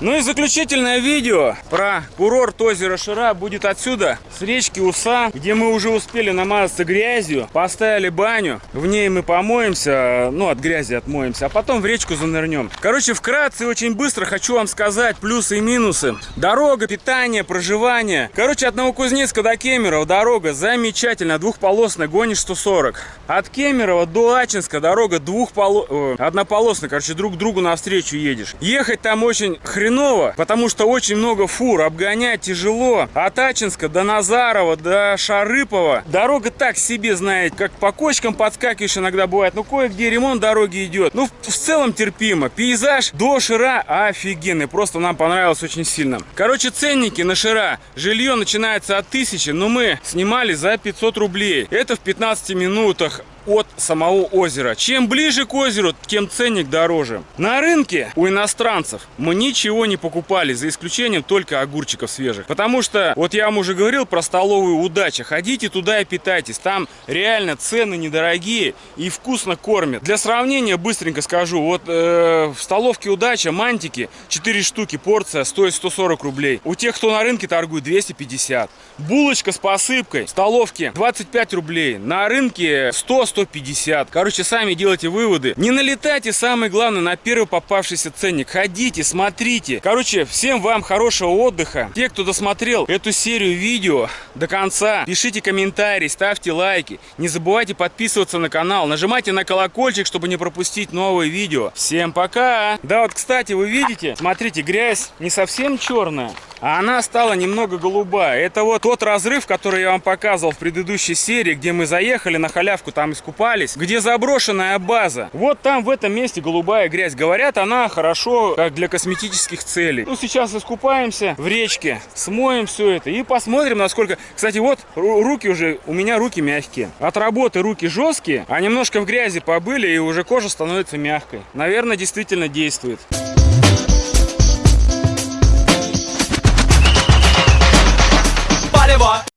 Ну и заключительное видео про курорт озера Шира будет отсюда, с речки Уса, где мы уже успели намазаться грязью, поставили баню, в ней мы помоемся, ну от грязи отмоемся, а потом в речку занырнем. Короче, вкратце очень быстро хочу вам сказать плюсы и минусы. Дорога, питание, проживание. Короче, от Новокузнецка до Кемерово дорога замечательная, двухполосная, гонишь 140. От Кемерово до Ачинска дорога двухполосная, однополосная, короче, друг другу навстречу едешь. Ехать там очень хреново, потому что очень много фур, обгонять тяжело. От Ачинска до Назарова, до Шарыпова. Дорога так себе, знаете, как по кочкам подскакиваешь иногда бывает. Ну, кое-где ремонт дороги идет. Ну, в целом терпимо. Пейзаж до Шира офигенный. Просто нам понравилось очень сильно. Короче, ценники на Шира. Жилье начинается от 1000, но мы снимали за 500 рублей. Это в 15 минутах от самого озера. Чем ближе к озеру, тем ценник дороже. На рынке у иностранцев мы ничего не покупали, за исключением только огурчиков свежих. Потому что, вот я вам уже говорил про столовую удача. Ходите туда и питайтесь. Там реально цены недорогие и вкусно кормят. Для сравнения быстренько скажу. Вот э, в столовке удача мантики 4 штуки порция стоит 140 рублей. У тех, кто на рынке торгует 250. Булочка с посыпкой в столовке 25 рублей. На рынке 100 150. Короче, сами делайте выводы. Не налетайте, самое главное, на первый попавшийся ценник. Ходите, смотрите. Короче, всем вам хорошего отдыха. Те, кто досмотрел эту серию видео до конца, пишите комментарии, ставьте лайки. Не забывайте подписываться на канал. Нажимайте на колокольчик, чтобы не пропустить новые видео. Всем пока! Да, вот, кстати, вы видите, смотрите, грязь не совсем черная, а она стала немного голубая. Это вот тот разрыв, который я вам показывал в предыдущей серии, где мы заехали на халявку, там искупались, где заброшенная база. Вот там в этом месте голубая грязь. Говорят, она хорошо как для косметических целей. Ну, сейчас искупаемся в речке, смоем все это и посмотрим, насколько... Кстати, вот руки уже, у меня руки мягкие. От работы руки жесткие, а немножко в грязи побыли, и уже кожа становится мягкой. Наверное, действительно действует.